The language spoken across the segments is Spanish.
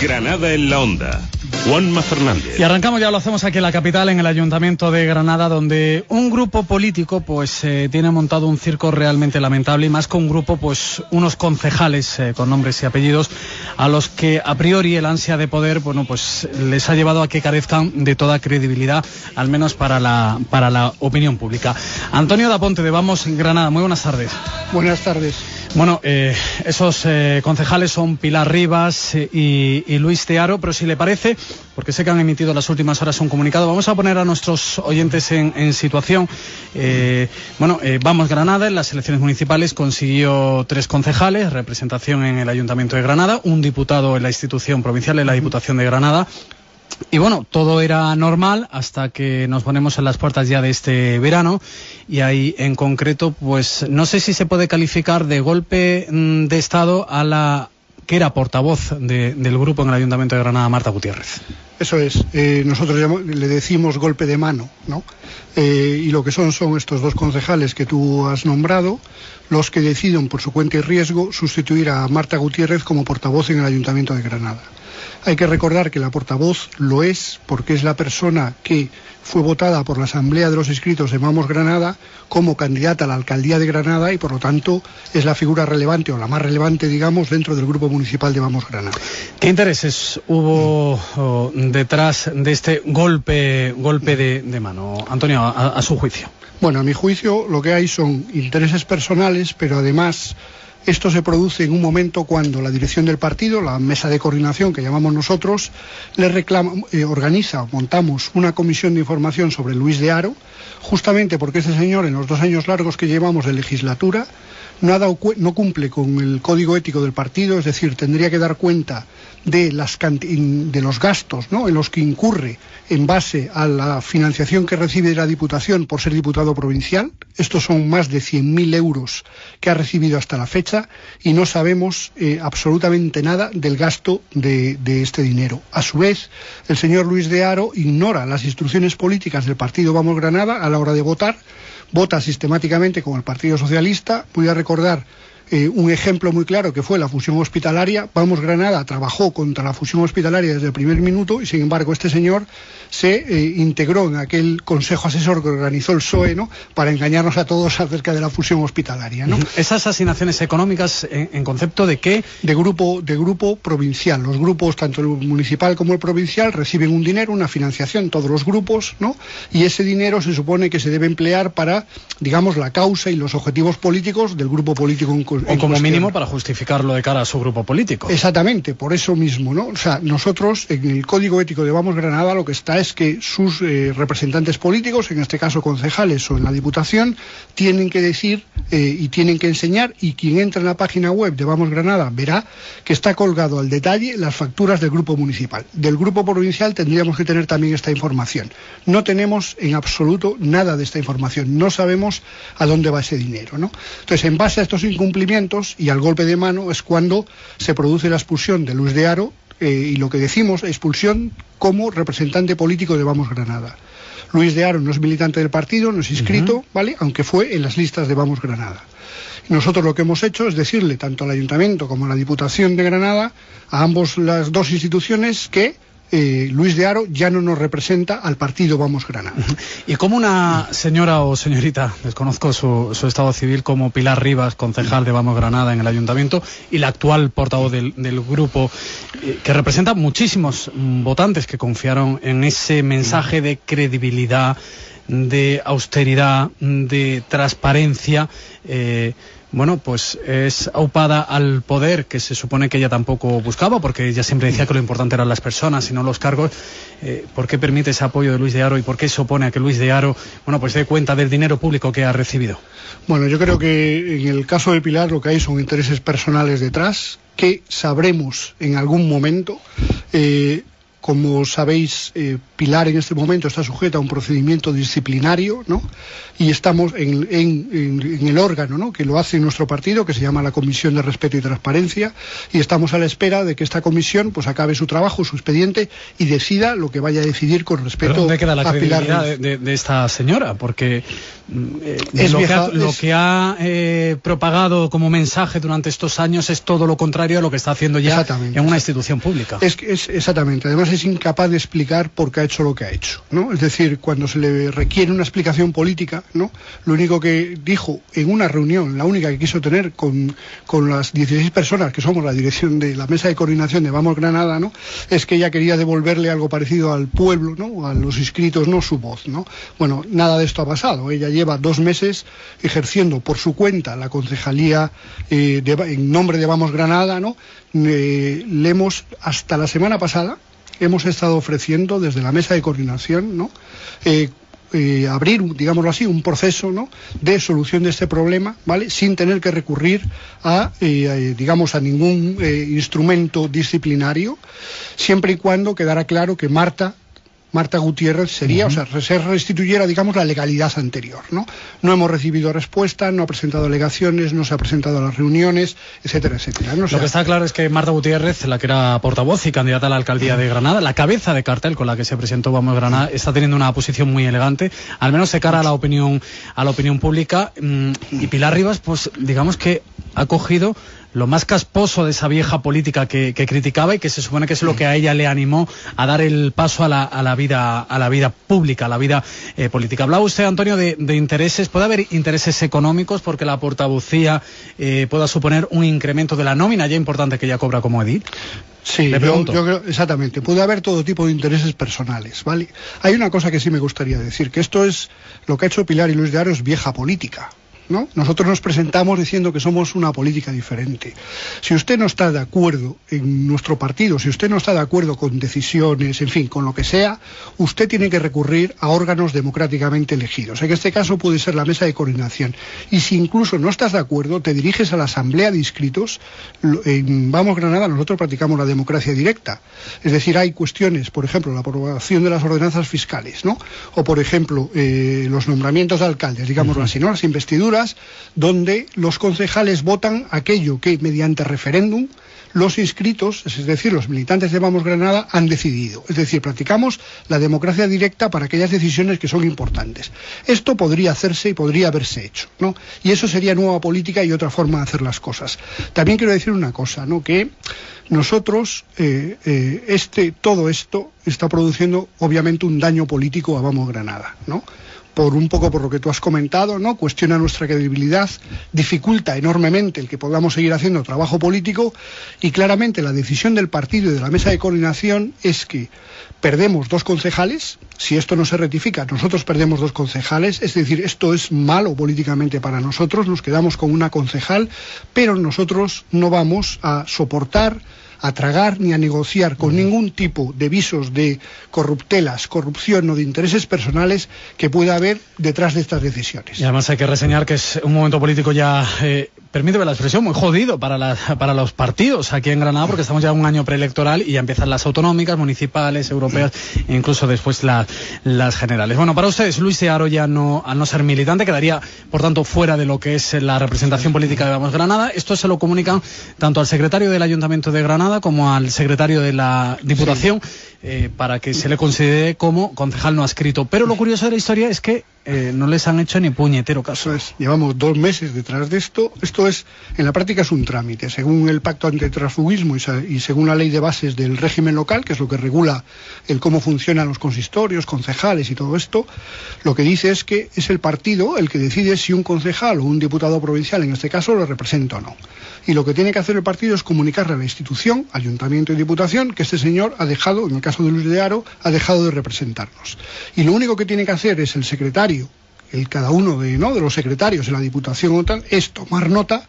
Granada en la onda. Juanma Fernández. Y arrancamos, ya lo hacemos aquí en la capital, en el Ayuntamiento de Granada, donde un grupo político pues eh, tiene montado un circo realmente lamentable y más con un grupo, pues unos concejales eh, con nombres y apellidos a los que a priori el ansia de poder, bueno, pues les ha llevado a que carezcan de toda credibilidad, al menos para la, para la opinión pública. Antonio Daponte de Vamos Granada, muy buenas tardes. Buenas tardes. Bueno, eh, esos eh, concejales son Pilar Rivas eh, y, y, Luis Tearo, pero si le parece, porque sé que han emitido las últimas horas un comunicado, vamos a poner a nuestros oyentes en, en situación. Eh, bueno, eh, Vamos Granada en las elecciones municipales consiguió tres concejales, representación en el Ayuntamiento de Granada, un diputado en la institución provincial, en la Diputación de Granada, y bueno, todo era normal hasta que nos ponemos en las puertas ya de este verano. Y ahí en concreto, pues no sé si se puede calificar de golpe mm, de Estado a la que era portavoz de, del grupo en el Ayuntamiento de Granada, Marta Gutiérrez. Eso es, eh, nosotros le decimos golpe de mano, ¿no? Eh, y lo que son son estos dos concejales que tú has nombrado, los que deciden por su cuenta y riesgo sustituir a Marta Gutiérrez como portavoz en el Ayuntamiento de Granada. Hay que recordar que la portavoz lo es porque es la persona que fue votada por la Asamblea de los Inscritos de Vamos Granada como candidata a la alcaldía de Granada y por lo tanto es la figura relevante o la más relevante, digamos, dentro del grupo municipal de Vamos Granada. ¿Qué intereses hubo oh, detrás de este golpe, golpe de, de mano, Antonio, a, a su juicio? Bueno, a mi juicio lo que hay son intereses personales, pero además esto se produce en un momento cuando la dirección del partido, la mesa de coordinación que llamamos nosotros, le reclama, eh, organiza, montamos una comisión de información sobre Luis de Aro, justamente porque este señor en los dos años largos que llevamos de legislatura no, no cumple con el código ético del partido, es decir, tendría que dar cuenta de, las, de los gastos ¿no? en los que incurre en base a la financiación que recibe de la Diputación por ser diputado provincial. Estos son más de 100.000 euros que ha recibido hasta la fecha y no sabemos eh, absolutamente nada del gasto de, de, este dinero. A su vez, el señor Luis de Aro ignora las instrucciones políticas del partido Vamos Granada a la hora de votar, vota sistemáticamente con el Partido Socialista. Voy a recordar eh, un ejemplo muy claro que fue la fusión hospitalaria. Vamos Granada trabajó contra la fusión hospitalaria desde el primer minuto y sin embargo este señor se eh, integró en aquel consejo asesor que organizó el PSOE ¿no? para engañarnos a todos acerca de la fusión hospitalaria. ¿no? Esas asignaciones económicas en, en, concepto de qué? De grupo, de grupo provincial. Los grupos, tanto el municipal como el provincial, reciben un dinero, una financiación, todos los grupos, ¿no? y ese dinero se supone que se debe emplear para, digamos, la causa y los objetivos políticos del grupo político en, o como cuestión. mínimo para justificarlo de cara a su grupo político. Exactamente, por eso mismo, ¿no? O sea, nosotros en el Código Ético de Vamos Granada lo que está es que sus eh, representantes políticos, en este caso concejales o en la Diputación, tienen que decir eh, y tienen que enseñar y quien entra en la página web de Vamos Granada verá que está colgado al detalle las facturas del grupo municipal. Del grupo provincial tendríamos que tener también esta información. No tenemos en absoluto nada de esta información, no sabemos a dónde va ese dinero, ¿no? Entonces, en base a estos incumplimientos y al golpe de mano es cuando se produce la expulsión de Luis de Aro eh, y lo que decimos, expulsión como representante político de Vamos Granada. Luis de Aro no es militante del partido, no es inscrito, uh -huh. ¿vale? Aunque fue en las listas de Vamos Granada. Nosotros lo que hemos hecho es decirle tanto al Ayuntamiento como a la Diputación de Granada, a ambos las dos instituciones, que eh, Luis de Aro ya no nos representa al partido Vamos Granada. ¿Y como una señora o señorita, desconozco su, su, estado civil, como Pilar Rivas, concejal de Vamos Granada en el ayuntamiento, y la actual portavoz del, grupo, eh, que representa muchísimos mm, votantes que confiaron en ese mensaje de credibilidad, de austeridad, de transparencia, eh, bueno, pues es aupada al poder que se supone que ella tampoco buscaba, porque ella siempre decía que lo importante eran las personas y no los cargos. Eh, ¿Por qué permite ese apoyo de Luis de Aro y por qué se opone a que Luis de Aro, bueno, pues dé cuenta del dinero público que ha recibido? Bueno, yo creo que en el caso de Pilar lo que hay son intereses personales detrás que sabremos en algún momento. Eh, como sabéis, eh, Pilar en este momento está sujeta a un procedimiento disciplinario, ¿no? Y estamos en, el órgano, ¿no? Que lo hace nuestro partido, que se llama la Comisión de Respeto y Transparencia, y estamos a la espera de que esta comisión, pues, acabe su trabajo, su expediente y decida lo que vaya a decidir con respecto ¿Dónde queda la credibilidad de, esta señora? Porque eh, lo, que ha, eh, propagado como mensaje durante estos años es todo lo contrario a lo que está haciendo ya en una institución pública. Es, es exactamente. Además es incapaz de explicar por qué ha hecho lo que ha hecho, ¿no? Es decir, cuando se le requiere una explicación política, ¿no? Lo único que dijo en una reunión, la única que quiso tener con, las 16 personas que somos la dirección de la mesa de coordinación de Vamos Granada, ¿no? Es que ella quería devolverle algo parecido al pueblo, ¿no? A los inscritos, no su voz, ¿no? Bueno, nada de esto ha pasado. Ella lleva dos meses ejerciendo por su cuenta la concejalía eh, en nombre de Vamos Granada, ¿no? Eh, hasta la semana pasada hemos estado ofreciendo desde la mesa de coordinación, ¿no? Eh, eh, abrir, digámoslo así, un proceso ¿no? de solución de este problema, ¿vale? Sin tener que recurrir a, eh, digamos, a ningún instrumento disciplinario, siempre y cuando quedara claro que Marta Marta Gutiérrez sería, o sea, se restituyera, digamos, la legalidad anterior, ¿no? No hemos recibido respuesta, no ha presentado alegaciones, no se ha presentado a las reuniones, etcétera, etcétera. Lo que está claro es que Marta Gutiérrez, la que era portavoz y candidata a la alcaldía de Granada, la cabeza de cartel con la que se presentó Vamos Granada, está teniendo una posición muy elegante, al menos de cara a la opinión, a la opinión pública. Mm, y Pilar Rivas, pues digamos que ha cogido lo más casposo de esa vieja política que, criticaba y que se supone que es lo que a ella le animó a dar el paso a la, vida a la vida pública, a la vida eh, política. Hablaba usted, Antonio, de, intereses. ¿Puede haber intereses económicos porque la portavocía eh, pueda suponer un incremento de la nómina ya importante que ella cobra como edil? Sí, yo, yo, creo, exactamente. Puede haber todo tipo de intereses personales, ¿vale? Hay una cosa que sí me gustaría decir, que esto es lo que ha hecho Pilar y Luis de Aro es vieja política. Nosotros nos presentamos diciendo que somos una política diferente. Si usted no está de acuerdo en nuestro partido, si usted no está de acuerdo con decisiones, en fin, con lo que sea, usted tiene que recurrir a órganos democráticamente elegidos. En este caso puede ser la mesa de coordinación. Y si incluso no estás de acuerdo, te diriges a la asamblea de inscritos. En Vamos Granada nosotros practicamos la democracia directa. Es decir, hay cuestiones, por ejemplo, la aprobación de las ordenanzas fiscales, ¿no? O, por ejemplo, eh, los nombramientos de alcaldes, digámoslo así, ¿no? Las investiduras donde los concejales votan aquello que mediante referéndum los inscritos, es decir, los militantes de Vamos Granada, han decidido. Es decir, practicamos la democracia directa para aquellas decisiones que son importantes. Esto podría hacerse y podría haberse hecho, ¿no? Y eso sería nueva política y otra forma de hacer las cosas. También quiero decir una cosa, ¿no? Que nosotros, eh, eh, este, todo esto está produciendo obviamente un daño político a Vamos Granada, ¿no? Por un poco por lo que tú has comentado, ¿no? Cuestiona nuestra credibilidad, dificulta enormemente el que podamos seguir haciendo trabajo político y claramente la decisión del partido y de la mesa de coordinación es que perdemos dos concejales, si esto no se rectifica, nosotros perdemos dos concejales, es decir, esto es malo políticamente para nosotros, nos quedamos con una concejal, pero nosotros no vamos a soportar a tragar ni a negociar con ningún tipo de visos de corruptelas, corrupción o de intereses personales que pueda haber detrás de estas decisiones. Y además hay que reseñar que es un momento político ya eh, permíteme la expresión, muy jodido para, para los partidos aquí en Granada, porque estamos ya en un año preelectoral y ya empiezan las autonómicas, municipales, europeas e incluso después las generales. Bueno, para ustedes, Luis Searo ya no, al no ser militante, quedaría, por tanto, fuera de lo que es la representación política de Vamos Granada. Esto se lo comunican tanto al secretario del Ayuntamiento de Granada como al secretario de la Diputación. Eh, para que se le considere como concejal no adscrito. Pero lo curioso de la historia es que eh, no les han hecho ni puñetero caso. es, llevamos dos meses detrás de esto. Esto es, en la práctica es un trámite. Según el pacto antitransfugismo y, y según la ley de bases del régimen local, que es lo que regula el cómo funcionan los consistorios, concejales y todo esto, lo que dice es que es el partido el que decide si un concejal o un diputado provincial, en este caso, lo representa o no. Y lo que tiene que hacer el partido es comunicarle a la institución, ayuntamiento y diputación, que este señor ha dejado, en el caso de Luis de Aro, ha dejado de representarnos. Y lo único que tiene que hacer es el secretario el cada uno de, ¿no? de los secretarios en la Diputación o tal es tomar nota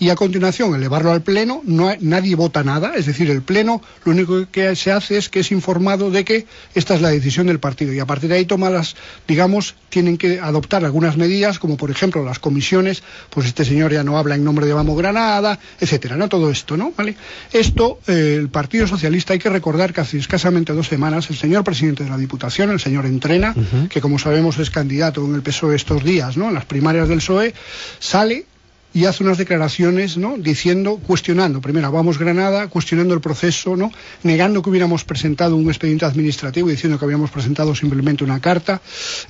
y a continuación elevarlo al Pleno, no, nadie vota nada, es decir, el Pleno lo único que se hace es que es informado de que esta es la decisión del partido y a partir de ahí toma las, digamos, tienen que adoptar algunas medidas, como por ejemplo las comisiones, pues este señor ya no habla en nombre de Vamos Granada, etcétera, ¿no? Todo esto, ¿no? ¿Vale? Esto, eh, el Partido Socialista, hay que recordar que hace escasamente dos semanas el señor presidente de la Diputación, el señor Entrena, que como sabemos es candidato en el PSOE estos días, ¿no? En las primarias del PSOE, sale y hace unas declaraciones, ¿no? Diciendo, cuestionando, primero, vamos Granada, cuestionando el proceso, ¿no? Negando que hubiéramos presentado un expediente administrativo, diciendo que habíamos presentado simplemente una carta.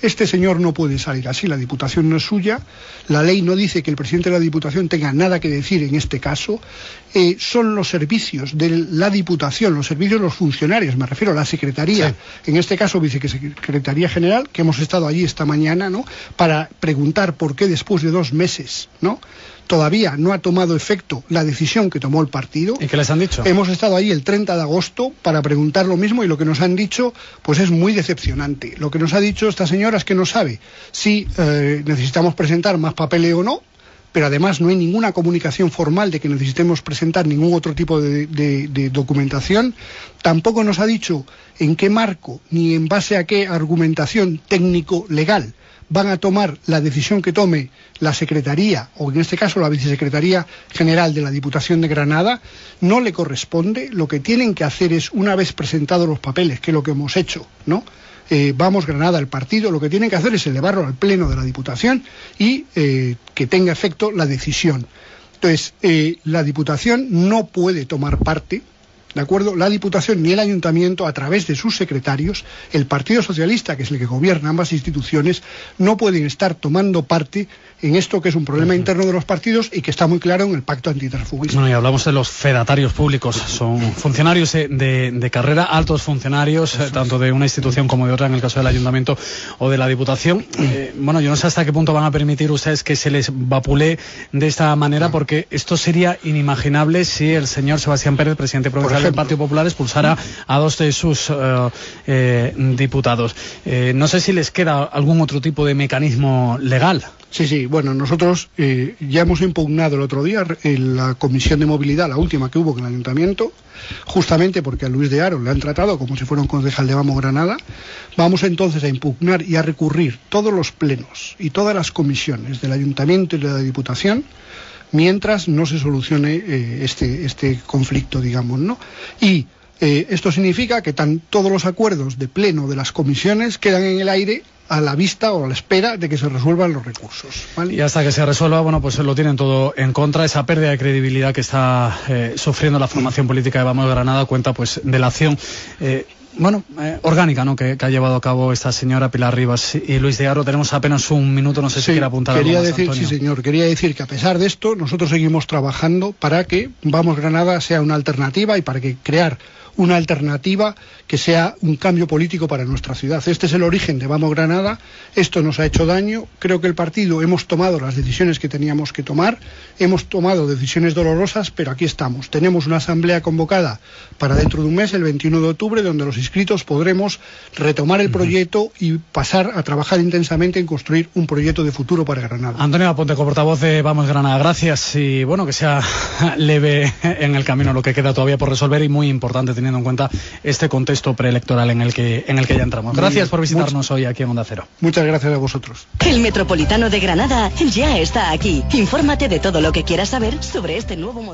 Este señor no puede salir así, la Diputación no es suya, la ley no dice que el presidente de la Diputación tenga nada que decir en este caso, eh, son los servicios de la Diputación, los servicios de los funcionarios, me refiero a la Secretaría, en este caso Vicesecretaría General, que hemos estado allí esta mañana, ¿no? Para preguntar por qué después de dos meses, ¿no? Todavía no ha tomado efecto la decisión que tomó el partido. ¿Y qué les han dicho? Hemos estado ahí el 30 de agosto para preguntar lo mismo y lo que nos han dicho pues es muy decepcionante. Lo que nos ha dicho esta señora es que no sabe si eh, necesitamos presentar más papeles o no, pero además no hay ninguna comunicación formal de que necesitemos presentar ningún otro tipo de, de, documentación. Tampoco nos ha dicho en qué marco ni en base a qué argumentación técnico-legal van a tomar la decisión que tome la Secretaría, o en este caso la Vicesecretaría General de la Diputación de Granada, no le corresponde. Lo que tienen que hacer es, una vez presentados los papeles, que es lo que hemos hecho, ¿no? Eh, vamos Granada el partido, lo que tienen que hacer es elevarlo al Pleno de la Diputación y eh, que tenga efecto la decisión. Entonces, eh, la Diputación no puede tomar parte ¿de acuerdo? La Diputación ni el Ayuntamiento, a través de sus secretarios, el Partido Socialista, que es el que gobierna ambas instituciones, no pueden estar tomando parte en esto que es un problema interno de los partidos y que está muy claro en el pacto antitransfugismo. Bueno, y hablamos de los fedatarios públicos, son funcionarios de, carrera, altos funcionarios, eh, tanto de una institución como de otra, en el caso del Ayuntamiento o de la Diputación. Eh, bueno, yo no sé hasta qué punto van a permitir ustedes que se les vapule de esta manera, porque esto sería inimaginable si el señor Sebastián Pérez, presidente provincial del Partido Popular, expulsara a dos de sus eh, diputados. no sé si les queda algún otro tipo de mecanismo legal. Sí, sí, bueno, nosotros eh, ya hemos impugnado el otro día en la comisión de movilidad, la última que hubo con el ayuntamiento, justamente porque a Luis de Aro le han tratado como si fuera un concejal de Vamos Granada. Vamos entonces a impugnar y a recurrir todos los plenos y todas las comisiones del ayuntamiento y de la diputación mientras no se solucione eh, este, este conflicto, digamos, ¿no? Y eh, esto significa que tan, todos los acuerdos de pleno de las comisiones quedan en el aire a la vista o a la espera de que se resuelvan los recursos. Y hasta que se resuelva, bueno, pues lo tienen todo en contra. Esa pérdida de credibilidad que está eh, sufriendo la formación política de Vamos Granada cuenta pues de la acción. Eh, bueno, eh, orgánica, ¿no? Que, ha llevado a cabo esta señora Pilar Rivas y Luis de Aro. Tenemos apenas un minuto, no sé si quiere apuntar quería algo más, decir, Sí, señor. Quería decir que a pesar de esto, nosotros seguimos trabajando para que Vamos Granada sea una alternativa y para que crear una alternativa que sea un cambio político para nuestra ciudad. Este es el origen de Vamos Granada, esto nos ha hecho daño, creo que el partido hemos tomado las decisiones que teníamos que tomar, hemos tomado decisiones dolorosas, pero aquí estamos. Tenemos una asamblea convocada para dentro de un mes, el 21 de octubre, donde los inscritos podremos retomar el proyecto y pasar a trabajar intensamente en construir un proyecto de futuro para Granada. Antonio Aponte, portavoz de Vamos Granada, gracias y bueno, que sea leve en el camino lo que queda todavía por resolver y muy importante teniendo en cuenta este contexto preelectoral en el que, en el que ya entramos. Gracias por visitarnos hoy aquí en Onda Cero. Muchas gracias a vosotros. El Metropolitano de Granada ya está aquí. Infórmate de todo lo que quieras saber sobre este nuevo modelo.